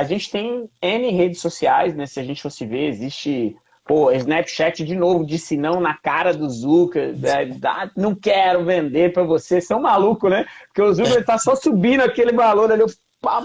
a gente tem N redes sociais, né? Se a gente fosse ver, existe Pô, Snapchat de novo disse não na cara do Zuka. É, não quero vender para você. São maluco, né? Porque o Zuka está só subindo aquele valor ali.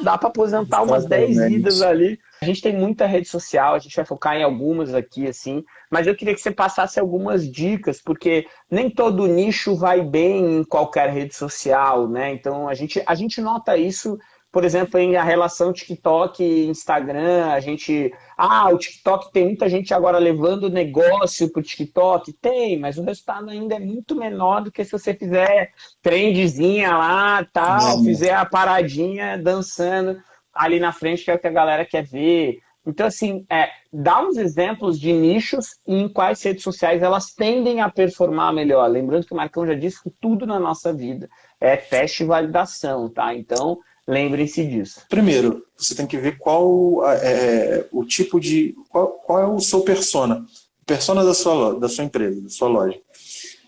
Dá para aposentar umas 10 vidas ali. A gente tem muita rede social, a gente vai focar em algumas aqui, assim. Mas eu queria que você passasse algumas dicas, porque nem todo nicho vai bem em qualquer rede social, né? Então a gente, a gente nota isso por exemplo, em a relação TikTok e Instagram, a gente. Ah, o TikTok tem muita gente agora levando negócio para o TikTok. Tem, mas o resultado ainda é muito menor do que se você fizer trendzinha lá, tal, fizer a paradinha dançando ali na frente, que é o que a galera quer ver. Então, assim, é, dá uns exemplos de nichos em quais redes sociais elas tendem a performar melhor. Lembrando que o Marcão já disse que tudo na nossa vida é teste e validação, tá? Então, Lembrem-se disso. Primeiro, você tem que ver qual é o tipo de. Qual, qual é o seu persona. Persona da sua, da sua empresa, da sua loja.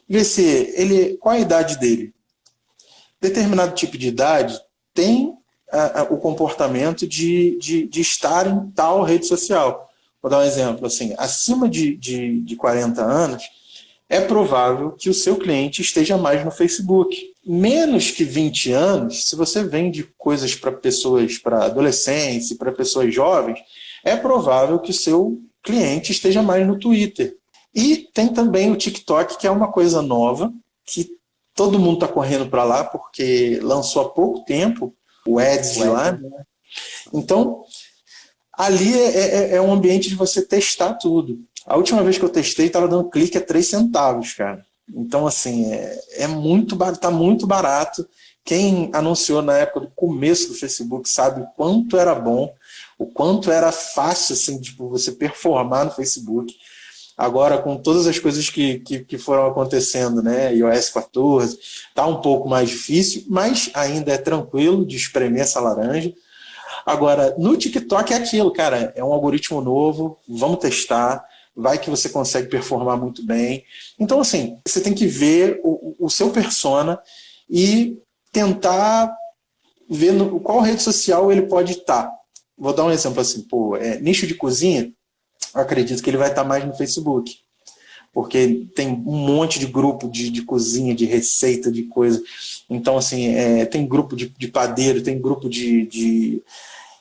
Ver se ele. Qual a idade dele? Determinado tipo de idade tem a, a, o comportamento de, de, de estar em tal rede social. Vou dar um exemplo. assim Acima de, de, de 40 anos, é provável que o seu cliente esteja mais no Facebook menos que 20 anos, se você vende coisas para pessoas, para adolescentes, para pessoas jovens, é provável que o seu cliente esteja mais no Twitter. E tem também o TikTok, que é uma coisa nova, que todo mundo está correndo para lá, porque lançou há pouco tempo o Ads lá. Né? Então, ali é, é, é um ambiente de você testar tudo. A última vez que eu testei, estava dando clique a 3 centavos, cara. Então, assim, é, é muito tá muito barato. Quem anunciou na época do começo do Facebook sabe o quanto era bom, o quanto era fácil assim, tipo, você performar no Facebook. Agora, com todas as coisas que, que, que foram acontecendo, né, iOS 14, tá um pouco mais difícil, mas ainda é tranquilo de espremer essa laranja. Agora, no TikTok é aquilo, cara, é um algoritmo novo, vamos testar, vai que você consegue performar muito bem. Então, assim, você tem que ver o, o seu persona e tentar ver no, qual rede social ele pode estar. Vou dar um exemplo assim, pô, é, nicho de cozinha, eu acredito que ele vai estar mais no Facebook. Porque tem um monte de grupo de, de cozinha, de receita, de coisa. Então, assim, é, tem grupo de, de padeiro, tem grupo de, de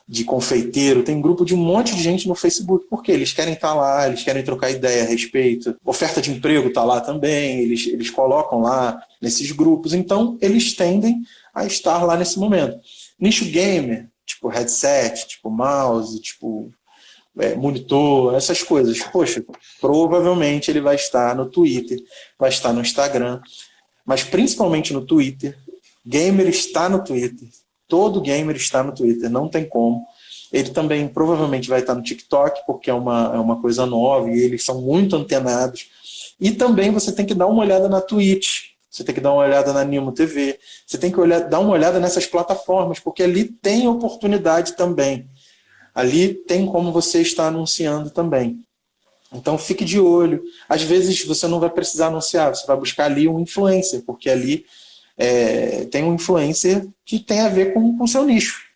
de confeiteiro, tem grupo de um monte de gente no Facebook, porque eles querem estar lá, eles querem trocar ideia a respeito. Oferta de emprego está lá também, eles, eles colocam lá nesses grupos, então eles tendem a estar lá nesse momento. Nicho gamer, tipo headset, tipo mouse, tipo é, monitor, essas coisas. Poxa, provavelmente ele vai estar no Twitter, vai estar no Instagram, mas principalmente no Twitter. Gamer está no Twitter, Todo gamer está no Twitter, não tem como. Ele também provavelmente vai estar no TikTok, porque é uma, é uma coisa nova e eles são muito antenados. E também você tem que dar uma olhada na Twitch, você tem que dar uma olhada na Nimo TV, você tem que olhar, dar uma olhada nessas plataformas, porque ali tem oportunidade também. Ali tem como você estar anunciando também. Então fique de olho. Às vezes você não vai precisar anunciar, você vai buscar ali um influencer, porque ali é, tem um influencer que tem a ver com o seu nicho.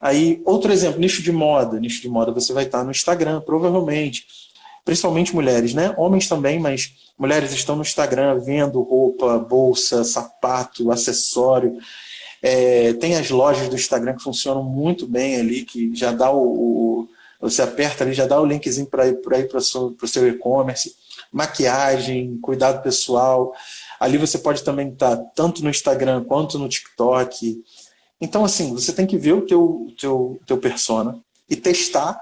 Aí, outro exemplo, nicho de moda. Nicho de moda você vai estar no Instagram, provavelmente. Principalmente mulheres, né? Homens também, mas mulheres estão no Instagram vendo roupa, bolsa, sapato, acessório. É, tem as lojas do Instagram que funcionam muito bem ali, que já dá o, o você aperta ali, já dá o linkzinho para ir para o seu e-commerce. Maquiagem, cuidado pessoal. Ali você pode também estar tanto no Instagram quanto no TikTok. Então, assim, você tem que ver o teu, teu, teu persona e testar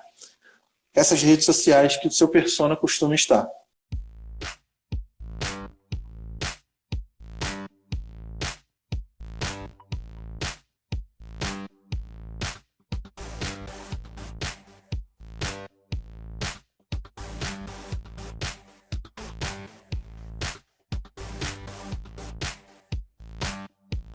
essas redes sociais que o seu persona costuma estar.